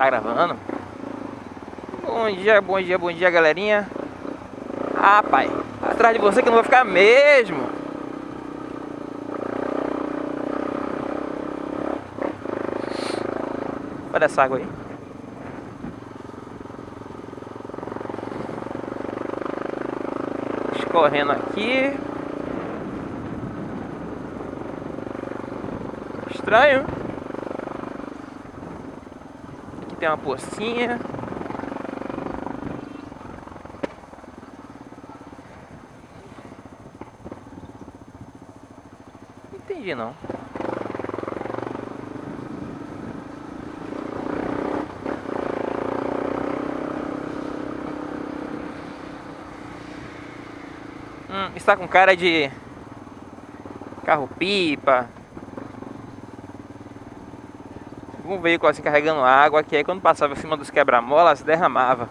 Tá gravando? Bom dia, bom dia, bom dia, galerinha. Ah, pai, atrás de você que eu não vou ficar mesmo. Olha essa água aí. Escorrendo aqui. Estranho. Tem uma pocinha. Entendi não. Hum, está com cara de carro-pipa. Algum veículo assim carregando água, que aí quando passava em cima dos quebra-molas derramava.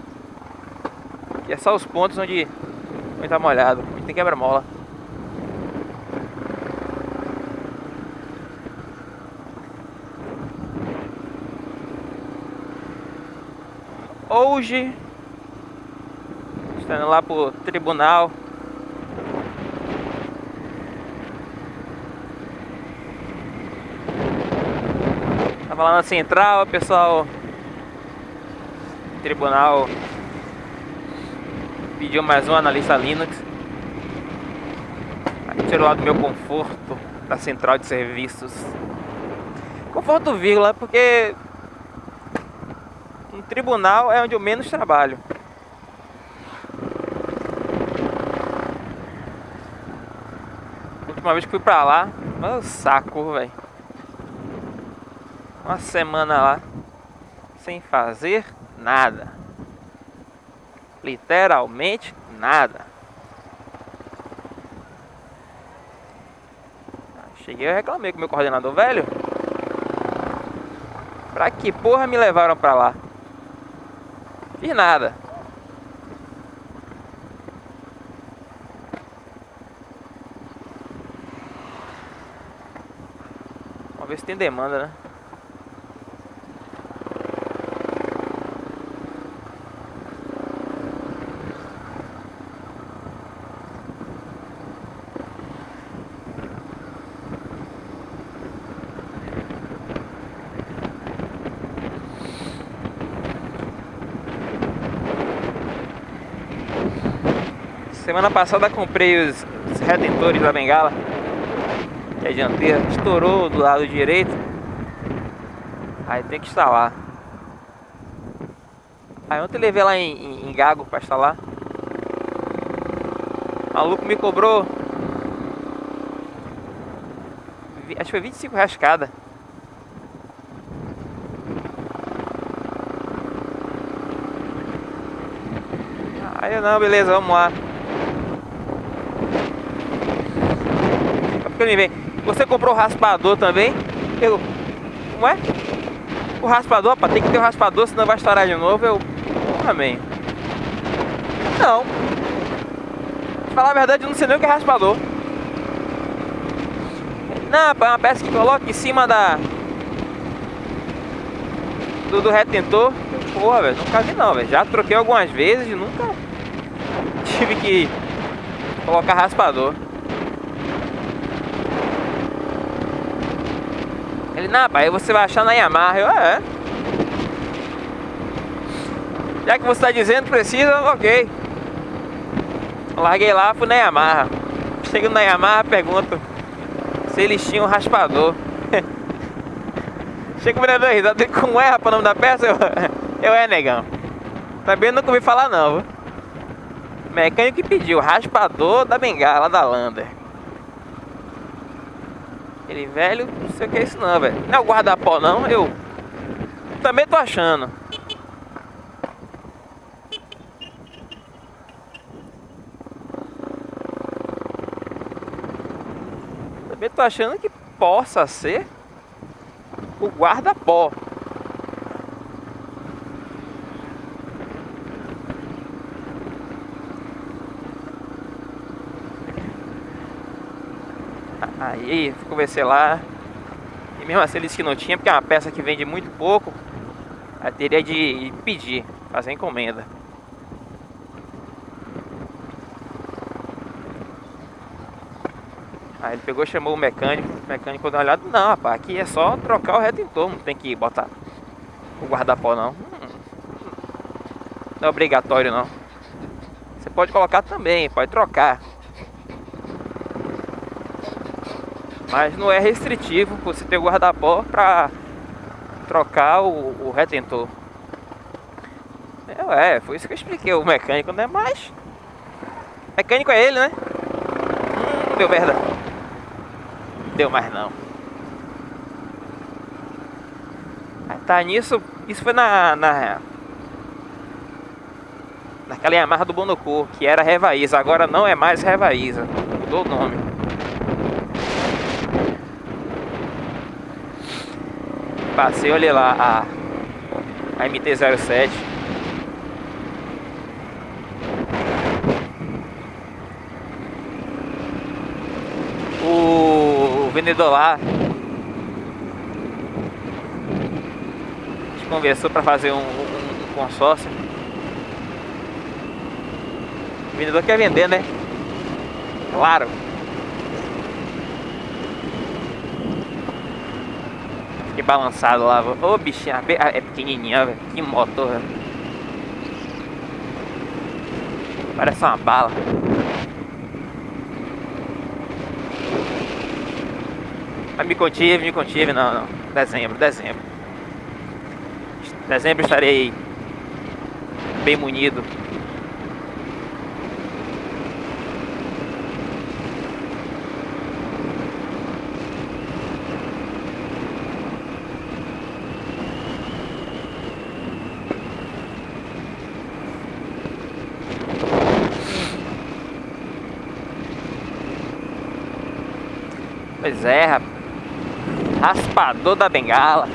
E é só os pontos onde, onde tá molhado, onde tem quebra-mola. Hoje, estando lá pro tribunal Tava lá na central, pessoal tribunal pediu mais um analista Linux. Aí tirou lá do meu conforto da central de serviços. Conforto vírgula, porque no tribunal é onde eu menos trabalho. última vez que fui pra lá, mas saco, velho uma semana lá sem fazer nada. Literalmente nada. Cheguei e reclamei com meu coordenador velho. Pra que porra me levaram pra lá? Fiz nada. Vamos ver se tem demanda, né? Semana passada comprei os, retentores da bengala Que é dianteira Estourou do lado direito. Aí tem que instalar. Aí ontem levei lá em, em, em Gago pra instalar. O maluco me cobrou Acho que foi 25 reais cada. Aí eu não, beleza, vamos lá que ele vem. Você comprou o raspador também? Eu, como é? O raspador, pá, tem que ter o raspador, senão vai estourar de novo. Eu, amém. Não. Pra falar a verdade, eu não sei nem o que é raspador. Não, é uma peça que coloca em cima da... Do, do retentor. Porra, velho, nunca vi não, velho. Já troquei algumas vezes e nunca tive que colocar raspador. Ele, não, pai, você vai achar na Yamaha. Eu, é. Já que você está dizendo precisa, ok. Larguei lá, fui na Yamaha. Chego na Yamaha, pergunto se eles tinham raspador. Chega o vereador risada, como é, rapaz, o nome da peça? Eu, eu é, negão. Também nunca ouvi falar não? Mecânico que pediu, raspador da bengala da Lander. Ele, velho, não sei o que é isso não, velho. Não é o guarda-pó não, eu também tô achando. Também tô achando que possa ser o guarda-pó. Aí conversei lá. E mesmo assim eles que não tinha, porque é uma peça que vende muito pouco. Aí teria de pedir, fazer encomenda. Aí ele pegou, chamou o mecânico, o mecânico deu uma olhada, não rapaz, aqui é só trocar o retentor, não tem que botar o guarda-pó não. Não é obrigatório não. Você pode colocar também, pode trocar. Mas não é restritivo você ter o guarda-pó para trocar o, o, retentor. É, foi isso que eu expliquei. O mecânico não é mais. mecânico é ele, né? Hum, deu merda. Deu mais não. Tá nisso. Isso foi na. na naquela Yamaha do Bonocu, que era Revaísa. Agora não é mais Revaísa. Mudou o nome. Passei, olha lá a, a MT-07 o, o vendedor lá conversou para fazer um, um, um consórcio. O vendedor quer vender, né? Claro Balançado lá. Ô, oh, bichinha, é pequenininha, velho. Que motor, velho. Parece uma bala. Mas me contive, me contive, não, não. Dezembro, dezembro. Dezembro estarei bem munido Pois é, rapaz. Raspador da bengala.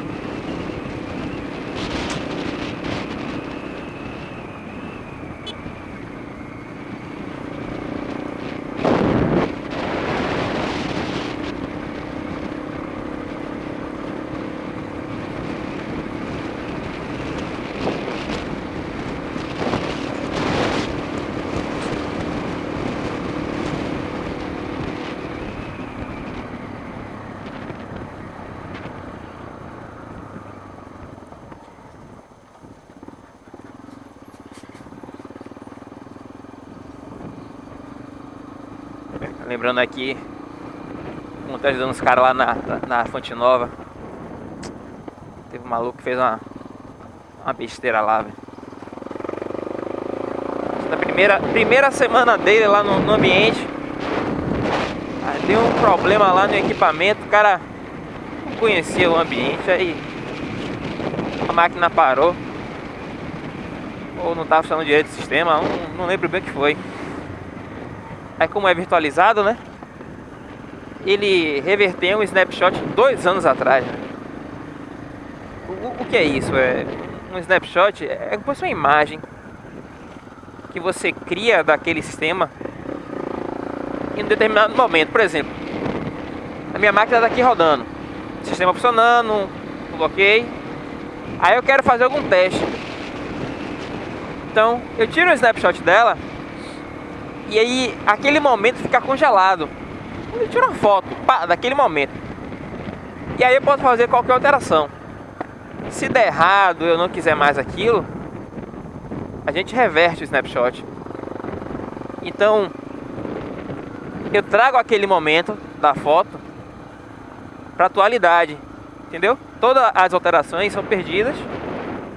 Lembrando aqui, como tá ajudando os caras lá na, na Fonte Nova. Teve um maluco que fez uma, uma besteira lá, velho. Na primeira, primeira semana dele lá no, no ambiente, deu um problema lá no equipamento, o cara não conhecia o ambiente, aí a máquina parou. Ou não estava funcionando direito o sistema, não, não lembro bem o que foi. Aí como é virtualizado, né? Ele reverteu um snapshot dois anos atrás. Né? O, o, que é isso? É um snapshot é como se fosse uma imagem que você cria daquele sistema em um determinado momento. Por exemplo, a minha máquina está aqui rodando, sistema funcionando, ok. Aí eu quero fazer algum teste. Então eu tiro o snapshot dela e aí aquele momento fica congelado. Eu tiro uma foto pá, daquele momento. E aí eu posso fazer qualquer alteração. Se der errado, eu não quiser mais aquilo, a gente reverte o snapshot. Então, eu trago aquele momento da foto para atualidade, entendeu? Todas as alterações são perdidas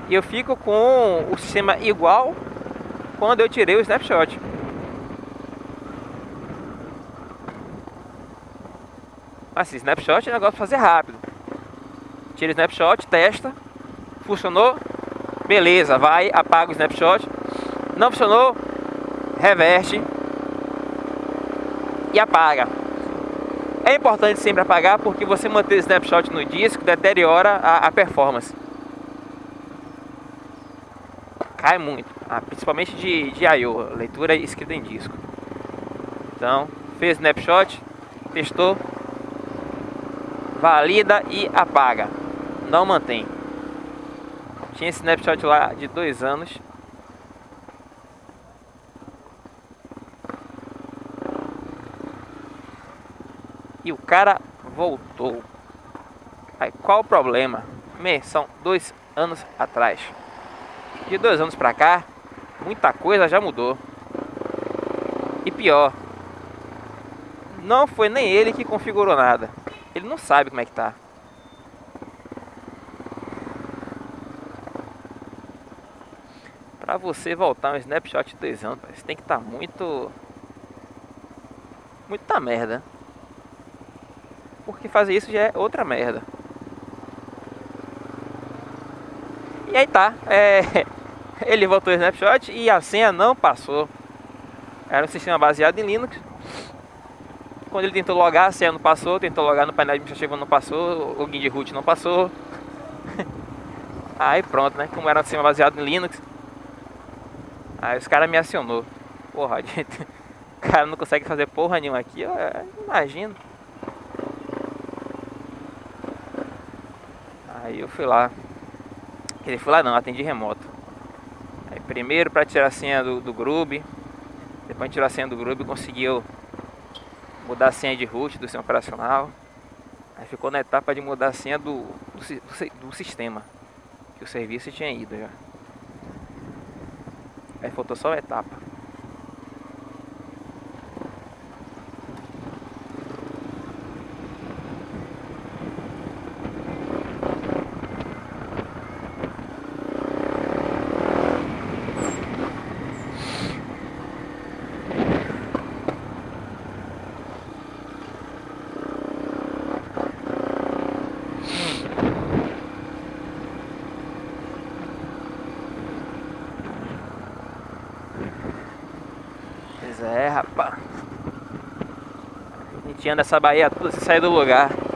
e eu fico com o sistema igual quando eu tirei o snapshot. Assim, snapshot é negócio de fazer rápido. Tira o snapshot, testa. Funcionou? Beleza, vai, apaga o snapshot. Não funcionou? Reverte. E apaga. É importante sempre apagar porque você manter o snapshot no disco deteriora a, a performance. Cai muito, ah, principalmente de, de I.O., leitura escrita em disco. Então, fez snapshot, testou, valida e apaga. Não mantém. Tinha esse snapshot lá de dois anos. E o cara voltou. Aí qual o problema? Me, são dois anos atrás. De dois anos pra cá, muita coisa já mudou. E pior, não foi nem ele que configurou nada. Ele não sabe como é que tá. Pra você voltar um snapshot de dois anos, você tem que estar tá muito... Muita merda. Porque fazer isso já é outra merda. E aí tá. É... Ele voltou o snapshot e a senha não passou. Era um sistema baseado em Linux. Quando ele tentou logar, a senha não passou. Tentou logar no painel administrativo, não passou. O login de root não passou. Aí pronto, né? Como era um sistema baseado em Linux. Aí os caras me acionou. Porra, gente, o cara não consegue fazer porra nenhuma aqui. Eu, eu imagino. Aí eu fui lá. Ele foi lá não, atendi remoto. Aí primeiro para tirar a senha do, do Grub. Depois de tirar a senha do Grub conseguiu mudar a senha de root do sistema operacional. Aí ficou na etapa de mudar a senha do, do, do sistema. Que o serviço tinha ido já. Aí faltou só uma etapa. Pois é, rapaz. A gente anda essa Bahia toda sem sair do lugar.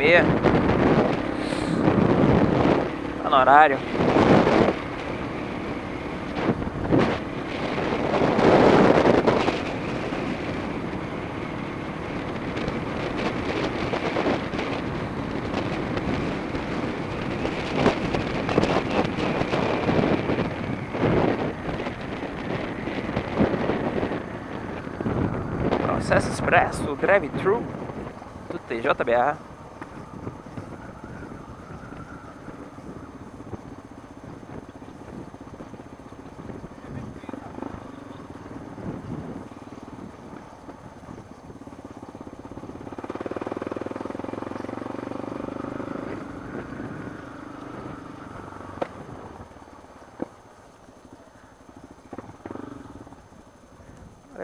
Meia. Tá no horário. Processo Expresso Drive-Thru do TJBA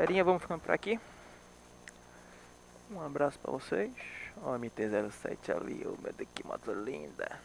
Galerinha, vamos ficando por aqui. Um abraço pra vocês. Ó, MT-07 ali, o meu daqui, moto linda.